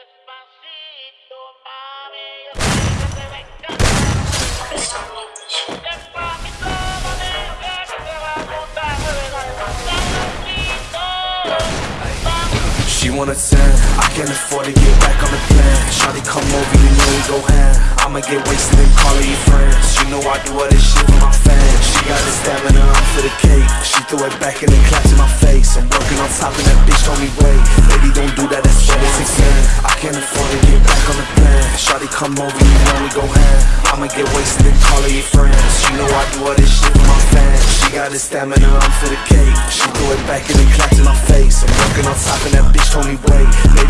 She wanna tan, I can't afford to get back on the plan. Shawty come over, you know we go ham. I'ma get wasted and call her your friends. You know I do all this shit for my fans. She got the stamina, I'm for the cake. She threw it back and then clapped in my face. I'm working on top and that bitch told me wait Baby don't do that, can't afford to get back on the plan Shawty come over, you know we go ham. I'ma get wasted and call her your friends. You know I do all this shit for my fans. She got the stamina, I'm for the cake. She threw it back and then clapped in my face. I'm working on top and that bitch told me wait Baby